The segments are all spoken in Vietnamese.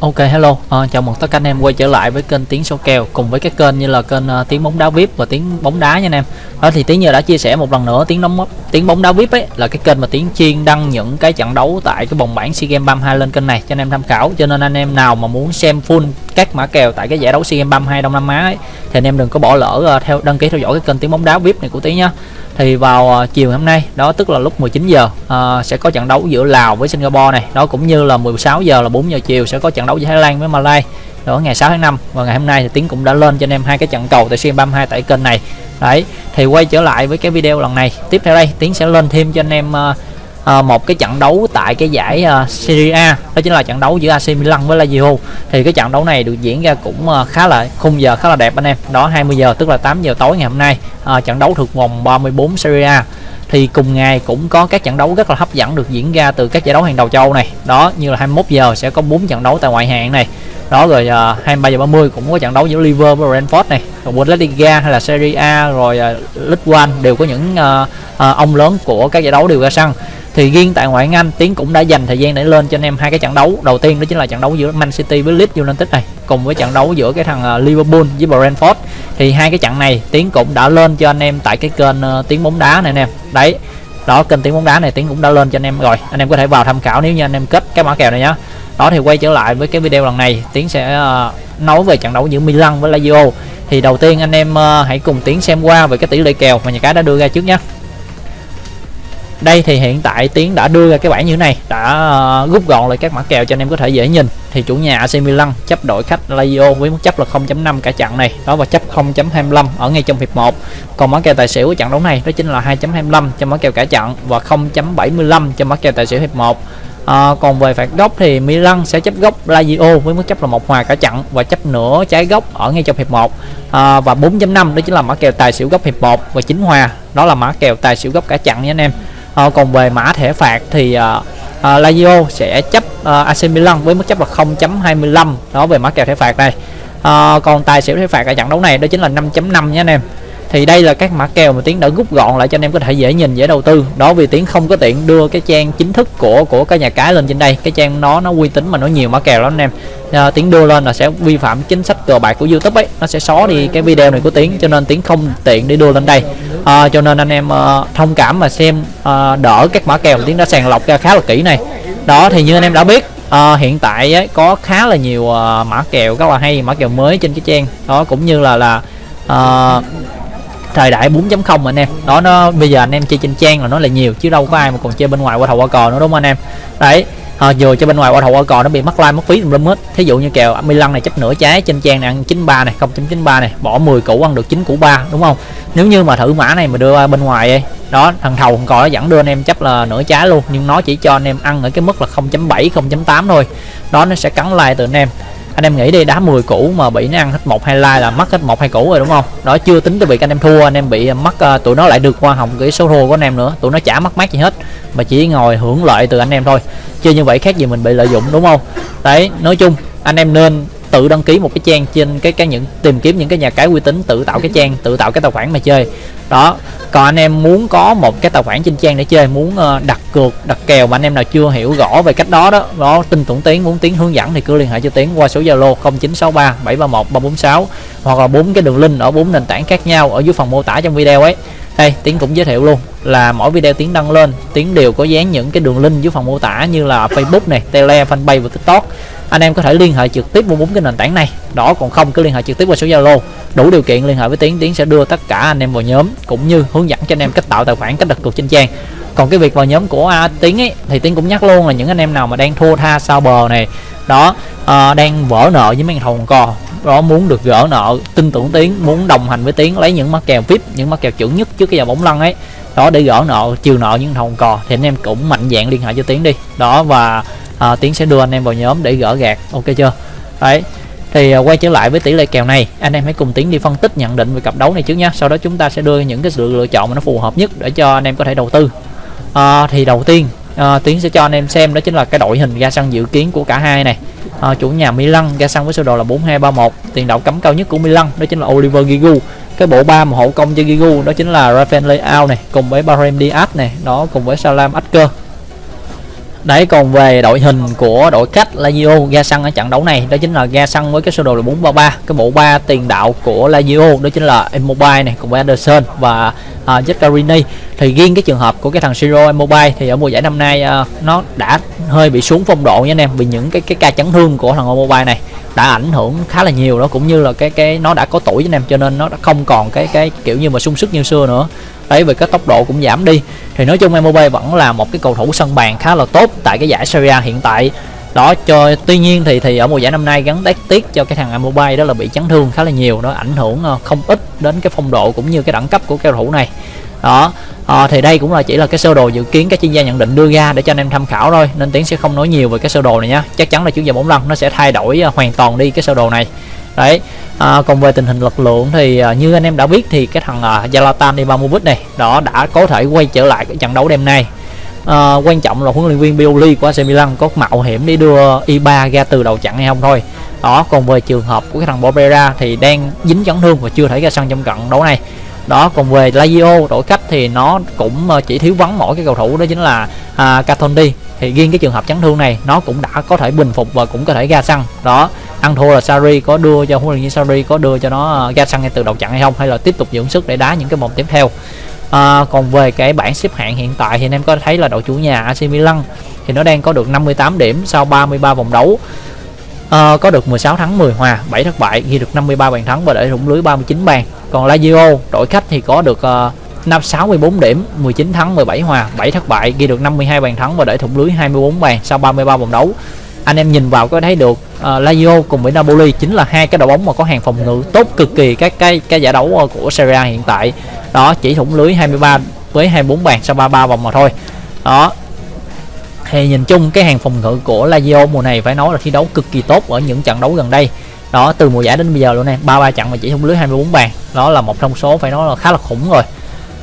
Ok hello, à, chào mừng tất cả anh em quay trở lại với kênh Tiếng số kèo cùng với các kênh như là kênh uh, Tiếng bóng đá VIP và Tiếng bóng đá nha anh em. Đó thì Tiếng giờ đã chia sẻ một lần nữa Tiếng đóng Tiếng bóng đá VIP ấy là cái kênh mà Tiếng chuyên đăng những cái trận đấu tại cái vòng bảng SEA Games 32 lên kênh này cho anh em tham khảo. Cho nên anh em nào mà muốn xem full các mã kèo tại cái giải đấu SEA Games 32 Đông Nam Á ấy, thì anh em đừng có bỏ lỡ uh, theo đăng ký theo dõi cái kênh Tiếng bóng đá VIP này của Tiếng nhá thì vào uh, chiều hôm nay đó tức là lúc 19 giờ uh, sẽ có trận đấu giữa Lào với Singapore này. Đó cũng như là 16 giờ là 4 giờ chiều sẽ có trận đấu giữa Thái Lan với Malaysia đó ngày 6 tháng 5 và ngày hôm nay thì Tiến cũng đã lên cho anh em hai cái trận cầu tại SEA 32 tại kênh này. Đấy thì quay trở lại với cái video lần này. Tiếp theo đây Tiến sẽ lên thêm cho anh em uh, Ờ, một cái trận đấu tại cái giải ờ, Serie A. Đó chính là trận đấu giữa AC Milan với Lazio. Thì cái trận đấu này được diễn ra cũng ờ, khá là khung giờ khá là đẹp anh em. Đó 20 giờ tức là 8 giờ tối ngày hôm nay. Trận đấu thuộc vòng 34 Serie A. Thì cùng ngày cũng có các trận đấu rất là hấp dẫn được diễn ra từ các giải đấu hàng đầu châu này. Đó như là 21 giờ sẽ có 4 trận đấu tại ngoại hạng này. Đó rồi uh, 23 giờ 30 cũng có trận đấu giữa Liverpool và Brentford này. Rồi Bundesliga hay là Serie A rồi uh, League One đều có những uh, uh, ông lớn của các giải đấu đều ra sân thì riêng tại ngoại hạng Anh Tiến cũng đã dành thời gian để lên cho anh em hai cái trận đấu. Đầu tiên đó chính là trận đấu giữa Man City với Leeds United này, cùng với trận đấu giữa cái thằng ờ, Liverpool với Brentford. Thì hai cái trận này, Tiến cũng đã lên cho anh em tại cái kênh ờ, tiếng Tiến bóng đá này anh em đấy, đó, kênh Tiến bóng đá này Tiến cũng đã lên cho anh em rồi. Anh em có thể vào tham khảo nếu như anh em kết cái mã kèo này nhá. Đó, thì quay trở lại với cái video lần này, Tiến sẽ ờ, nói về trận đấu giữa Milan với Lazio. Thì đầu tiên anh em hãy cùng Tiến xem qua về cái tỷ lệ kèo mà nhà cái đã đưa ra trước nhé đây thì hiện tại tiến đã đưa ra cái bảng như thế này đã uh, rút gọn lại các mã kèo cho anh em có thể dễ nhìn. Thì chủ nhà AC Milan chấp đội khách Lazio với mức chấp là 0.5 cả trận này đó và chấp 0.25 ở ngay trong hiệp 1 còn mã kèo tài xỉu của trận đấu này đó chính là 2.25 cho mã kèo cả trận và 0.75 cho mã kèo tài xỉu hiệp 1 À, ờ, còn về phạt góc thì Milan sẽ chấp góc Lazio với mức chấp là một hòa cả trận và chấp nửa trái góc ở ngay trong hiệp 1 à, ờ, và 4.5 đó chính là mã kèo tài xỉu góc hiệp 1 và chính hòa. Đó là mã kèo tài xỉu góc cả trận nha anh em à, còn về mã thẻ phạt thì à, à, Lazio sẽ chấp à, AC Milan với mức chấp là 0.25 đó về mã kèo thẻ phạt này. À, còn tài xỉu thẻ phạt ở trận đấu này đó chính là 5.5 nhé anh em thì đây là các mã kèo mà tiến đã rút gọn lại cho anh em có thể dễ nhìn dễ đầu tư. Đó vì tiến không có tiện đưa cái trang chính thức của của cái nhà cái lên trên đây. Cái trang nó nó uy tín mà nó nhiều mã kèo lắm anh em. À, tiến đưa lên là sẽ vi phạm chính sách cờ bạc của youtube ấy. Nó sẽ xóa đi cái video này của tiến cho nên tiến không tiện để đưa lên đây. À, cho nên anh em à, thông cảm mà xem à, đỡ các mã kèo tiến đã sàng lọc ra khá là kỹ này. Đó thì như anh em đã biết à, hiện tại ấy, có khá là nhiều uh, mã kèo rất là hay mã kèo mới trên cái trang. Đó cũng như là là uh, thời đại 4.0 anh em. Đó nó bây giờ anh em chơi trên trang là nó là nhiều chứ đâu có ai mà còn chơi bên ngoài qua thầu qua cò nữa đúng không anh em? Đấy ờ, à, vừa cho bên ngoài qua thầu qua cò nó bị mất like mất phí tùm lum hết. Thí dụ như kèo Milan này chấp nửa trái trên trang này ăn 93 này 0.93 này bỏ 10 củ ăn được 9 củ 3 đúng không? Nếu như mà thử mã này mà đưa bên ngoài ấy, đó thằng thầu thằng cò nó vẫn đưa anh em chấp là nửa trái luôn nhưng nó chỉ cho anh em ăn ở cái mức là 0.7 0.8 thôi. Đó nó sẽ cắn like từ anh em anh em nghĩ đi đá 10 củ mà bị nó ăn hết một hai like là mất hết một hai củ rồi đúng không? Đó chưa tính tới việc anh em thua anh em bị à, mất uh, tụi nó lại được hoa hồng cái số thua của anh em nữa. Tụi nó chả mất mát gì hết mà chỉ ngồi hưởng lợi từ anh em thôi. Chưa như vậy khác gì mình bị lợi dụng đúng không? Đấy nói chung anh em nên tự đăng ký một cái trang trên cái cái những, tìm kiếm những cái nhà cái uy tín, tự tạo cái trang, tự tạo cái tài khoản mà chơi. Đó, còn anh em muốn có một cái tài khoản trên trang để chơi, muốn ờ, đặt cược, đặt kèo mà anh em nào chưa hiểu rõ về cách đó đó đó, tin tưởng tiến muốn tiến hướng dẫn thì cứ liên hệ cho tiến qua số zalo 0963 731 346 hoặc là bốn cái đường link ở bốn nền tảng khác nhau ở dưới phần mô tả trong video ấy. Đây, tiến cũng giới thiệu luôn là mỗi video tiến đăng lên, tiến đều có dán những cái đường link dưới phần mô tả như là facebook này tele fanpage và tiktok anh em có thể liên hệ trực tiếp qua bốn cái nền tảng này. Đó còn không cứ liên hệ trực tiếp qua số zalo. Đủ điều kiện liên hệ với tiến tiến sẽ đưa tất cả anh em vào nhóm cũng như hướng dẫn cho anh em cách tạo tài khoản cách đặt cược trên trang. Còn cái việc vào nhóm của à, tiến ấy thì tiến cũng nhắc luôn là những anh em nào mà đang thua tha sao bờ này. Đó à, đang vỡ nợ với mấy thằng cò đó muốn được gỡ nợ tin tưởng tiến muốn đồng hành với tiến lấy những mắc kèo vip những mắc kèo chuẩn nhất trước cái giờ bóng lăn ấy. Đó để gỡ nợ chiều nợ những thằng cò thì anh em cũng mạnh dạng liên hệ cho tiến đi. Đó và à, tiến sẽ đưa anh em vào nhóm để gỡ gạt ok chưa? Đấy. Thì ờ, quay trở lại với tỷ lệ kèo này anh em hãy cùng tiến đi phân tích nhận định về cặp đấu này trước nhé sau đó chúng ta sẽ đưa những cái sự lựa chọn mà nó phù hợp nhất để cho anh em có thể đầu tư. À, thì đầu tiên à, tiến sẽ cho anh em xem đó chính là cái đội hình ra sân dự kiến của cả hai này. À, chủ nhà Milan ra sân với sơ đồ là 4231 tiền đạo cấm cao nhất của Milan đó chính là Oliver Giroud. Cái bộ ba mà hậu công cho Giroud đó chính là Rafael Leao này cùng với Brahim Diaz này đó cùng với Salam Asker Đấy còn về đội hình của đội khách Lazio ra sân ở trận đấu này đó chính là ra sân với cái sơ đồ là 433 cái bộ ba tiền đạo của Lazio đó chính là Immobile này cùng với Anderson và à, uh, Zaccarini thì riêng cái trường hợp của cái thằng Siro Immobile thì ở mùa giải năm nay uh, nó đã hơi bị xuống phong độ nha anh em vì những cái cái ca chấn thương của thằng Immobile này đã ảnh hưởng khá là nhiều đó cũng như là cái cái nó đã có tuổi anh em cho nên nó đã không còn cái cái kiểu như mà sung sức như xưa nữa ấy về cái tốc độ cũng giảm đi. Thì nói chung Mbappe vẫn là một cái cầu thủ sân bàn khá là tốt tại cái giải Serie A hiện tại. Đó cho tuy nhiên thì thì ở mùa giải năm nay gắn tác tiếc cho cái thằng Mobile đó là bị chấn thương khá là nhiều nó ảnh hưởng ờ, không ít đến cái phong độ cũng như cái đẳng cấp của cầu thủ này. Đó à, thì đây cũng là chỉ là cái sơ đồ dự kiến các chuyên gia nhận định đưa ra để cho anh em tham khảo thôi nên tiến sẽ không nói nhiều về cái sơ đồ này nhé chắc chắn là chủ giờ bóng lăn nó sẽ thay đổi ờ, hoàn toàn đi cái sơ đồ này đấy à, còn về tình hình lực lượng thì à, như anh em đã biết thì cái thằng à, Zlatan Ibrahimovic này đó đã có thể quay trở lại cái trận đấu đêm nay. À, quan trọng là huấn luyện viên Pioli của AC Milan có mạo hiểm để đưa Iba ra từ đầu trận hay không thôi. Đó còn về trường hợp của cái thằng Bobera thì đang dính chấn thương và chưa thể ra sân trong trận đấu này. Đó còn về Lazio đội khách thì nó cũng à, chỉ thiếu vắng mỗi cái cầu thủ đó chính là à, Catondi thì riêng cái trường hợp chấn thương này nó cũng đã có thể bình phục và cũng có thể ra sân. Đó ăn thua là Sari có đưa cho huấn luyện viên Sari có đưa cho nó à, ra sân ngay từ đầu trận hay không hay là tiếp tục dưỡng sức để đá những cái vòng tiếp theo. À, còn về cái bảng xếp hạng hiện tại thì anh em có thấy là đội chủ nhà AC Milan thì nó đang có được 58 điểm sau 33 vòng đấu. À, có được 16 thắng 10 hòa 7 thất bại ghi được 53 bàn thắng và để thủng lưới 39 bàn. Còn Lazio đội khách thì có được uh, năm 64 điểm 19 thắng 17 hòa 7 thất bại ghi được 52 bàn thắng và để thủng lưới 24 bàn sau 33 vòng đấu anh em nhìn vào có thấy được uh, Lazio cùng với Napoli chính là hai cái đội bóng mà có hàng phòng ngự tốt cực kỳ các cái cái giải đấu ờ, của Serie A hiện tại. Đó chỉ thủng lưới 23 với 24 bàn sau 33 vòng mà thôi. Đó. Thì nhìn chung cái hàng phòng ngự của Lazio mùa này phải nói là thi đấu cực kỳ tốt ở những trận đấu gần đây. Đó từ mùa giải đến bây giờ luôn nè ba ba trận mà chỉ thủng lưới 24 bàn. Đó là một thông số phải nói là khá là khủng rồi.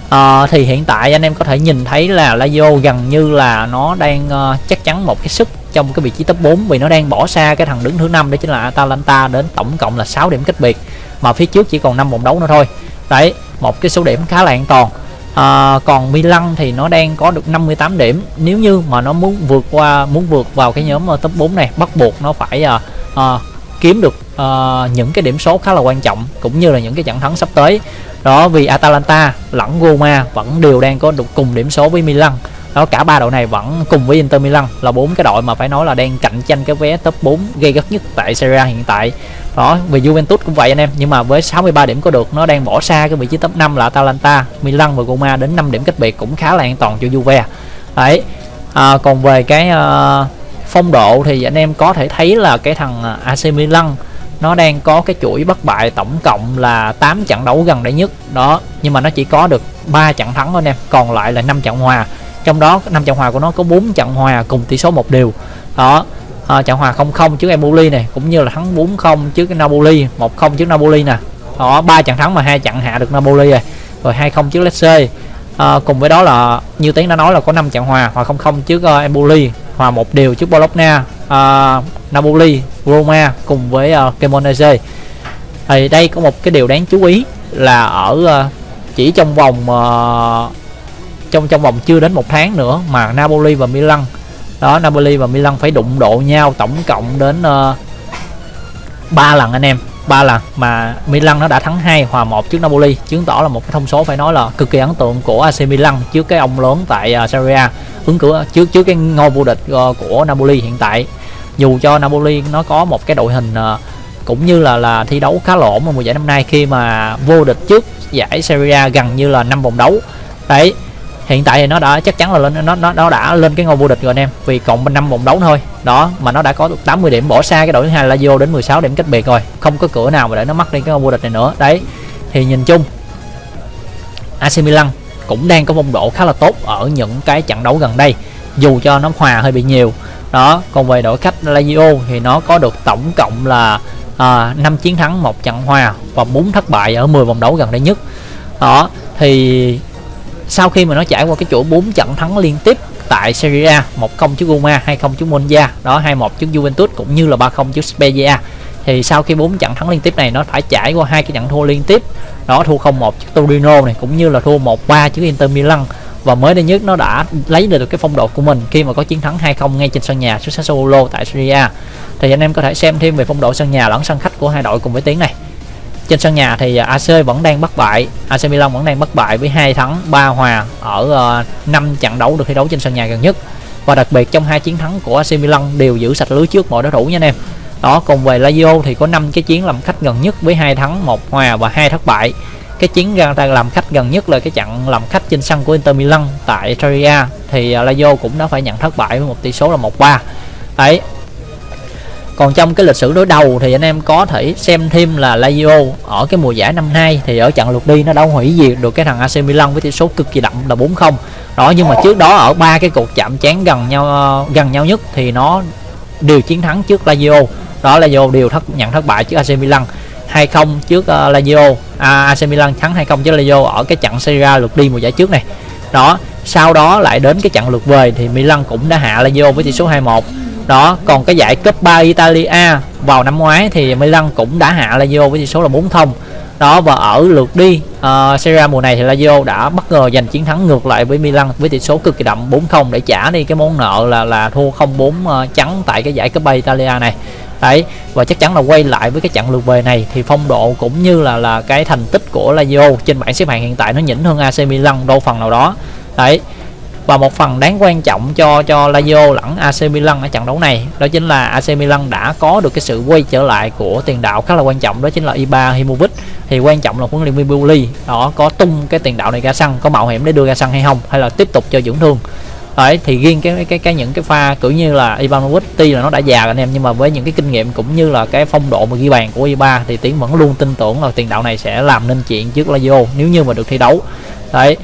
À, thì hiện tại anh em có thể nhìn thấy là Lazio gần như là nó đang uh, chắc chắn một cái sức trong cái vị trí top 4 vì nó đang bỏ xa cái thằng đứng thứ năm đó chính là Atalanta đến tổng cộng là 6 điểm cách biệt mà phía trước chỉ còn 5 vòng đấu nữa thôi. Đấy một cái số điểm khá là an toàn. À, còn Milan thì nó đang có được 58 điểm. Nếu như mà nó muốn vượt qua muốn vượt vào cái nhóm ờ, top 4 này bắt buộc nó phải à, à, kiếm được uh, những cái điểm số khá là quan trọng cũng như là những cái trận thắng sắp tới. Đó vì Atalanta lẫn Roma vẫn đều đang có được cùng điểm số với Milan đó cả ba đội này vẫn cùng với Inter Milan là bốn cái đội mà phải nói là đang cạnh tranh cái vé top 4 gây gắt nhất tại Serie A hiện tại. Đó vì Juventus cũng vậy anh em nhưng mà với 63 điểm có được nó đang bỏ xa cái vị trí top 5 là Atalanta Milan và Roma đến 5 điểm cách biệt cũng khá là an toàn cho Juve. Đấy à, còn về cái uh, phong độ thì anh em có thể thấy là cái thằng à, AC Milan nó đang có cái chuỗi bất bại tổng cộng là 8 trận đấu gần đây nhất. Đó nhưng mà nó chỉ có được 3 trận thắng thôi anh em còn lại là 5 trận hòa trong đó năm trận hòa của nó có 4 trận hòa cùng tỷ số một đều. Đó à, trận hòa 0-0 trước Empoli này cũng như là thắng 4-0 trước Napoli 1-0 trước Napoli nè. Đó ba trận thắng mà hai trận hạ được Napoli rồi rồi 2-0 trước Lecce à, cùng với đó là như tiếng đã nói là có 5 trận hòa hòa 0-0 trước uh, Empoli hòa một điều trước Bologna uh, Napoli Roma cùng với uh, Cremonese. Thì đây có một cái điều đáng chú ý là ở uh, chỉ trong vòng uh, trong trong vòng chưa đến một tháng nữa mà Napoli và Milan đó Napoli và Milan phải đụng độ nhau tổng cộng đến ờ, ba uh, lần anh em ba lần mà Milan nó đã thắng hai hòa một trước Napoli. Chứng tỏ là một cái thông số phải nói là cực kỳ ấn tượng của AC Milan trước cái ông lớn tại uh, Serie A ứng cử trước trước cái ngôi vô địch uh, của Napoli hiện tại. Dù cho Napoli nó có một cái đội hình uh, cũng như là là thi đấu khá lỗ mà mùa giải năm nay khi mà vô địch trước giải Serie A gần như là năm vòng đấu. Đấy hiện tại thì nó đã chắc chắn là lên nó nó nó đã lên cái ngôi vô địch rồi anh em. Vì còn năm vòng đấu thôi. Đó mà nó đã có 80 điểm bỏ xa cái đội thứ hai là vô đến 16 điểm cách biệt rồi. Không có cửa nào mà để nó mất đi cái ngôi vô địch này nữa. Đấy thì nhìn chung AC Milan cũng đang có phong độ khá là tốt ở những cái trận đấu gần đây. Dù cho nó hòa hơi bị nhiều. Đó còn về đội khách Lazio thì nó có được tổng cộng là à, 5 chiến thắng một trận hòa và 4 thất bại ở 10 vòng đấu gần đây nhất. Đó thì sau khi mà nó trải qua cái chuỗi 4 trận thắng liên tiếp tại Serie A 1-0 trước Roma 2-0 trước Monza, đó 2-1 trước Juventus cũng như là 3-0 trước Spezia. Thì sau khi 4 trận thắng liên tiếp này, nó phải trải qua hai cái trận thua liên tiếp. Đó, thua 0-1 trước Torino này, cũng như là thua 1-3 trước Inter Milan. Và mới đây nhất, nó đã lấy được cái phong độ của mình khi mà có chiến thắng 2-0 ngay trên sân nhà trước Sassuolo tại Serie A. Thì anh em có thể xem thêm về phong độ sân nhà lẫn sân khách của hai đội cùng với tiếng này trên sân nhà thì à, AC vẫn đang bất bại. AC Milan vẫn đang bất bại với hai thắng 3 hòa ở ờ, năm 5 trận đấu được thi đấu trên sân nhà gần nhất. Và đặc biệt trong hai chiến thắng của AC Milan đều giữ sạch lưới trước mọi đối thủ nha anh em. Đó cùng về Lazio thì có 5 cái chiến làm khách gần nhất với hai thắng, một hòa và hai thất bại. Cái chiến ra làm khách gần nhất là cái trận làm khách trên sân của Inter Milan tại Serie thì à, Lazio cũng đã phải nhận thất bại với một tỷ số là 1-3 đấy còn trong cái lịch sử đối đầu thì anh em có thể xem thêm là Lazio ở cái mùa giải năm nay thì ở trận lượt đi nó đã hủy diệt được cái thằng AC Milan với tỷ số cực kỳ đậm là 4-0 đó nhưng mà trước đó ở ba cái cuộc chạm trán gần nhau ờ, gần nhau nhất thì nó đều chiến thắng trước Lazio. Đó Lazio đều thất nhận thất bại trước AC Milan 2-0 trước uh, Lazio. À, AC Milan thắng 2-0 trước Lazio ở cái trận Serie A lượt đi mùa giải trước này. Đó sau đó lại đến cái trận lượt về thì Milan cũng đã hạ Lazio với tỷ số 2-1 đó còn cái giải Cup 3 Italia vào năm ngoái thì Milan cũng đã hạ Lazio với tỷ số là 4-0 đó và ở lượt đi uh, Serie A mùa này thì Lazio đã bất ngờ giành chiến thắng ngược lại với Milan với tỷ số cực kỳ đậm 4-0 để trả đi cái món nợ là là thua 0-4 uh, ờ, trắng tại cái giải Cup 3 Italia này. Đấy và chắc chắn là quay lại với cái trận lượt về này thì phong độ cũng như là là cái thành tích của Lazio trên bảng xếp hạng hiện tại nó nhỉnh hơn AC Milan đâu phần nào đó. Đấy và một phần đáng quan trọng cho cho Lazio lẫn AC Milan ở trận đấu này, đó chính là AC Milan đã có được cái sự quay trở lại của tiền đạo khá là quan trọng, đó chính là Ibrahimovic. Thì quan trọng là huấn luyện viên Buli đó, có tung cái tiền đạo này ra sân, có mạo hiểm để đưa ra sân hay không, hay là tiếp tục cho dưỡng thương. Đấy, thì riêng cái cái cái những cái pha kiểu như là Ivanovic tuy là nó đã già anh em, nhưng mà với những cái kinh nghiệm cũng như là cái phong độ mà ghi bàn của Iba thì tiến vẫn luôn tin tưởng là tiền đạo này sẽ làm nên chuyện trước Lazio, nếu như mà được thi đấu. Đấy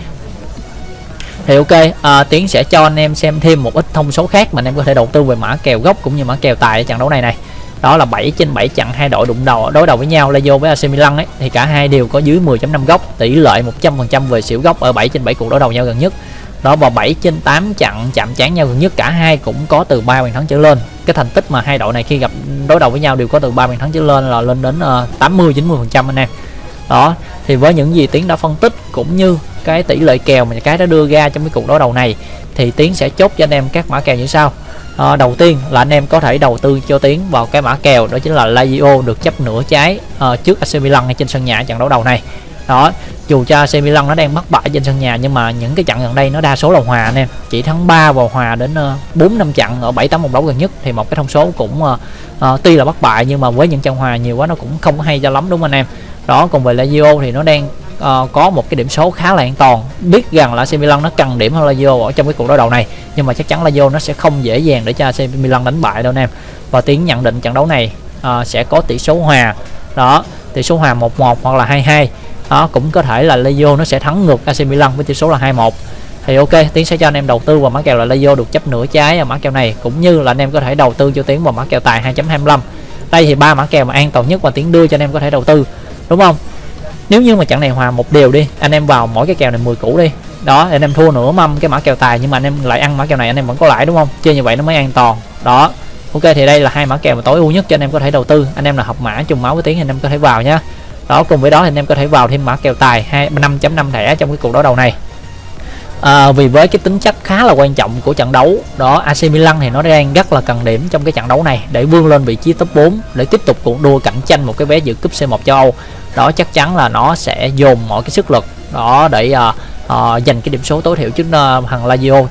thì ok à, tiến sẽ cho anh em xem thêm một ít thông số khác mà anh em có thể đầu tư về mã kèo gốc cũng như mã kèo tài ở trận đấu này này. Đó là 7 trên 7 trận hai đội đụng đầu đối đầu với nhau Lazio với AC Milan ấy thì cả hai đều có dưới 10.5 góc tỷ lệ 100% về xỉu góc ở 7 trên 7 cuộc đối đầu nhau gần nhất. Đó và 7 trên 8 trận chạm trán nhau gần nhất cả hai cũng có từ 3 bàn thắng trở lên. Cái thành tích mà hai đội này khi gặp đối đầu với nhau đều có từ 3 bàn thắng trở lên là lên đến uh, 80 90 phần trăm anh em đó thì với những gì tiến đã phân tích cũng như cái tỷ lệ kèo mà cái đã đưa ra trong cái cuộc đối đầu này thì tiến sẽ chốt cho anh em các mã kèo như sau. À, đầu tiên là anh em có thể đầu tư cho tiến vào cái mã kèo đó chính là Lazio được chấp nửa trái à, trước AC Milan ngay trên sân nhà trận đấu đầu này. Đó dù cho AC Milan nó đang bất bại trên sân nhà nhưng mà những cái trận gần đây nó đa số là hòa anh em. Chỉ thắng 3 và hòa đến ờ, bốn năm trận ở 7 8 vòng đấu gần nhất thì một cái thông số cũng uh, uh, tuy là bất bại nhưng mà với những trận hòa nhiều quá nó cũng không có hay cho lắm đúng không anh em? Đó còn về Lazio thì nó đang uh, có một cái điểm số khá là an toàn. Biết rằng là AC Milan nó cần điểm hơn Lazio ở trong cái cuộc đối đầu này nhưng mà chắc chắn Lazio nó sẽ không dễ dàng để cho AC Milan đánh bại đâu anh em. Và tiến nhận định trận đấu này uh, sẽ có tỷ số hòa. Đó tỷ số hòa 1-1 hoặc là 2-2 đó cũng có thể là Lazio nó sẽ thắng ngược AC Milan với tỷ số là 2-1 thì ok tiến sẽ cho anh em đầu tư vào mã kèo là Lazio được chấp nửa trái ở mã kèo này cũng như là anh em có thể đầu tư cho tiến vào mã kèo tài 2.25 đây thì ba mã kèo mà an toàn nhất và tiến đưa cho anh em có thể đầu tư đúng không? Nếu như mà trận này hòa một đều đi anh em vào mỗi cái kèo này 10 củ đi. Đó anh em thua nửa mâm cái mã kèo tài nhưng mà anh em lại ăn mã kèo này anh em vẫn có lãi đúng không? Chơi như vậy nó mới an toàn. Đó. Ok thì đây là hai mã kèo mà tối ưu nhất cho anh em có thể đầu tư. Anh em là học mã trùng máu với tiếng anh em có thể vào nhá. Đó cùng với đó thì anh em có thể vào thêm mã kèo tài hai năm chấm năm thẻ trong cái cuộc đấu đầu này. À, vì với cái tính chất khá là quan trọng của trận đấu đó AC Milan thì nó đang rất là cần điểm trong cái trận đấu này để vươn lên vị trí top 4 để tiếp tục cuộc đua cạnh tranh một cái vé dự cúp C1 châu Âu đó chắc chắn là nó sẽ dồn mọi cái sức lực đó để uh, uh, giành cái điểm số tối thiểu trước uh, thằng Lazio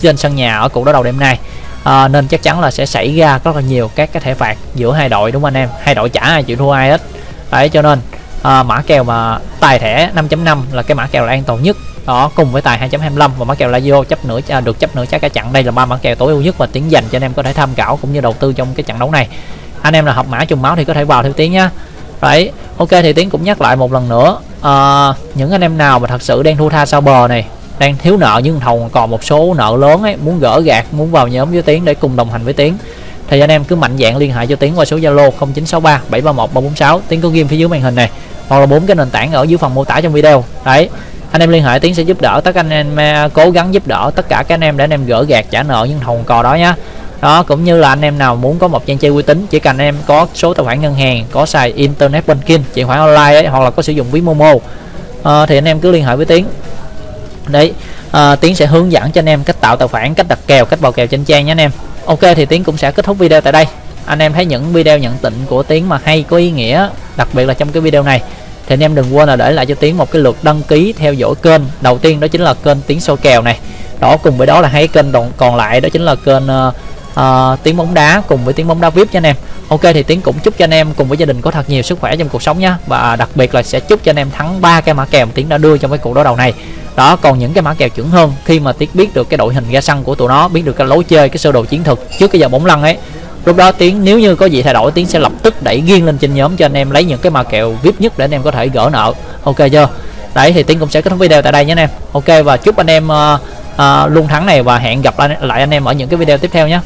trên sân nhà ở cuộc đấu đầu đêm nay. À, nên chắc chắn là sẽ xảy ra rất là nhiều các cái thẻ phạt giữa hai đội đúng không anh em? Hai đội chả ai chịu thua ai hết. Đấy cho nên à, mã kèo mà tài thẻ 5.5 là cái mã kèo là an toàn nhất. Đó cùng với tài 2.25 và mã kèo Lazio chấp nửa à, được chấp nửa trái cả chặn đây là ba mã kèo tối ưu nhất và tiến dành cho anh em có thể tham khảo cũng như đầu tư trong cái trận đấu này. Anh em là học mã trùng máu thì có thể vào theo tiếng nhá đấy ok thì tiến cũng nhắc lại một lần nữa. À, những anh em nào mà thật sự đang thu tha sau bờ này đang thiếu nợ nhưng thầu còn một số nợ lớn ấy muốn gỡ gạt muốn vào nhóm với tiến để cùng đồng hành với tiến thì anh em cứ mạnh dạng liên hệ cho tiến qua số zalo 0963 731 346 tiến có ghim phía dưới màn hình này hoặc là bốn cái nền tảng ở dưới phần mô tả trong video. Đấy anh em liên hệ tiến sẽ giúp đỡ tất cả anh em à, cố gắng giúp đỡ tất cả các anh em để anh em gỡ gạt trả nợ những thầu cò đó nhá đó cũng như là anh em nào muốn có một trang chơi uy tín chỉ cần anh em có số tài khoản ngân hàng có xài internet banking chuyển khoản online ấy, hoặc là có sử dụng ví momo à, thì anh em cứ liên hệ với tiến. Đấy à, tiến sẽ hướng dẫn cho anh em cách tạo tài khoản cách đặt kèo cách vào kèo trên trang nhé anh em. Ok thì tiến cũng sẽ kết thúc video tại đây. Anh em thấy những video nhận tịnh của tiến mà hay có ý nghĩa đặc biệt là trong cái video này thì anh em đừng quên là để lại cho tiến một cái lượt đăng ký theo dõi kênh. Đầu tiên đó chính là kênh tiến số kèo này. Đó cùng với đó là hai kênh còn, còn lại đó chính là kênh uh, Ờ, uh, tiếng bóng đá cùng với tiếng bóng đá vip cho anh em. Ok thì tiến cũng chúc cho anh em cùng với gia đình có thật nhiều sức khỏe trong cuộc sống nhé và đặc biệt là sẽ chúc cho anh em thắng ba cái mã kèo tiến đã đưa trong cái cuộc đối đầu này. Đó còn những cái mã kèo chuẩn hơn khi mà tiến biết được cái đội hình ra sân của tụi nó biết được cái lối chơi cái sơ đồ chiến thuật trước cái giờ bóng lăn ấy lúc đó tiến nếu như có gì thay đổi tiến sẽ lập tức đẩy nghiêng lên trên nhóm cho anh em lấy những cái mã kèo vip nhất để anh em có thể gỡ nợ. Ok chưa? Đấy thì tiến cũng sẽ kết thúc video tại đây nhé anh em. Ok và chúc anh em uh, uh, luôn thắng này và hẹn gặp lại anh em ở những cái video tiếp theo nhé.